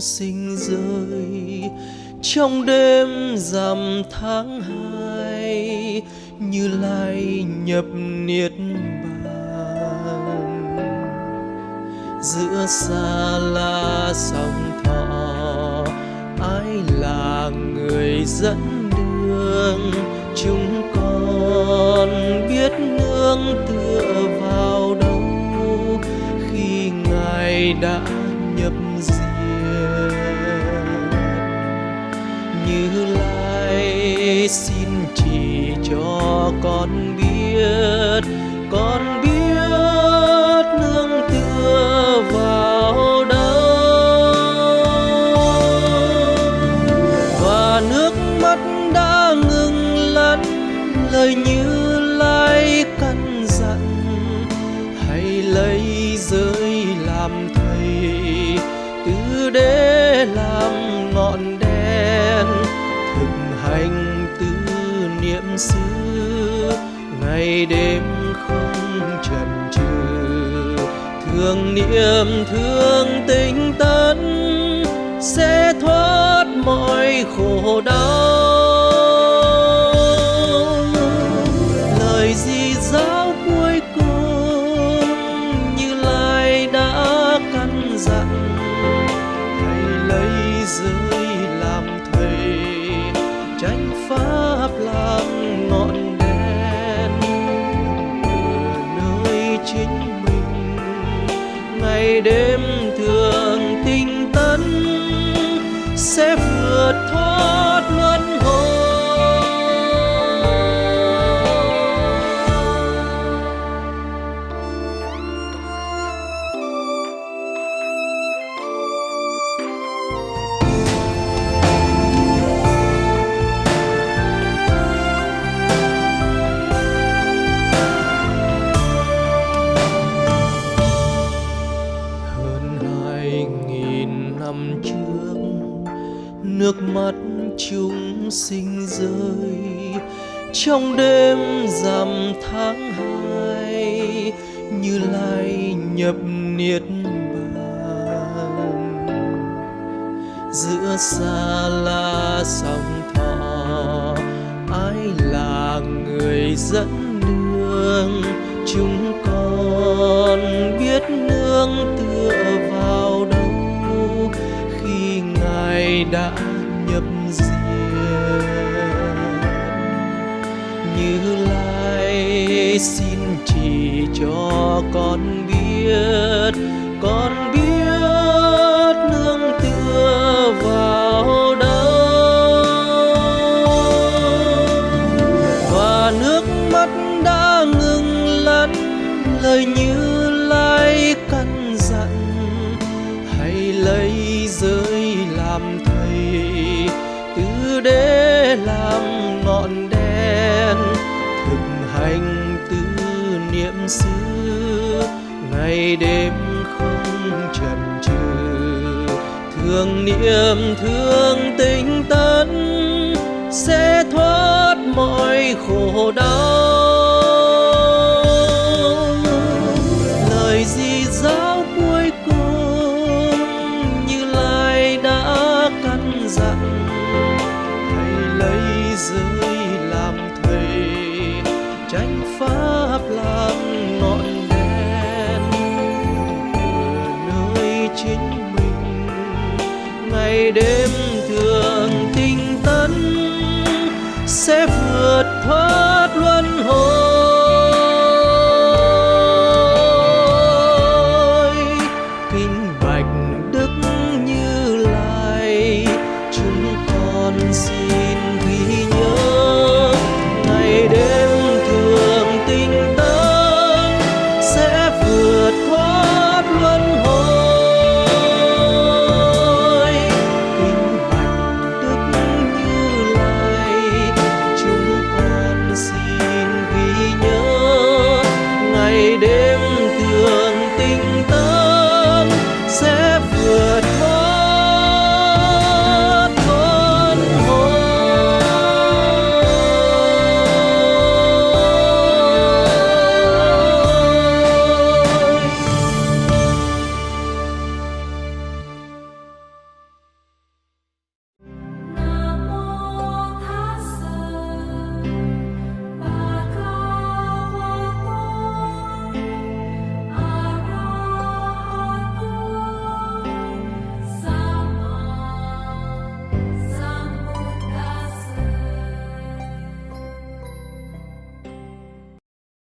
sinh rơi. Trong đêm rằm tháng hai, như lai nhập niết bàn. Giữa xa la sông thọ, ai là người dẫn đường? Chúng con biết nương tựa vào đâu? Khi ngài đã cho con biết con biết nương tựa vào đâu và nước mắt đã ngừng lăn lời như lai căn dặn, hãy lấy giới làm thầy từ đế làm ngọn đèn, thực hành tư niệm xưa ngày đêm không chần chừ. Thương niệm, thương tinh tấn sẽ thoát mọi khổ đau. Lời gì giáo cuối cùng như lai đã căn dặn, hãy lấy giới năm trước, nước mắt chúng sinh rơi. Trong đêm rằm tháng hai, như lai nhập niết bàn. Giữa xa la sông thọ ai là người dẫn đường? Chúng con biết nương tựa đã nhập diệt như lai xin chỉ cho con biết con biết niệm xưa ngày đêm không chần chừ. Thương niệm thương tinh tấn, sẽ thoát mọi khổ đau. Ngày đêm thường tinh tấn sẽ vượt thoát luân hồi.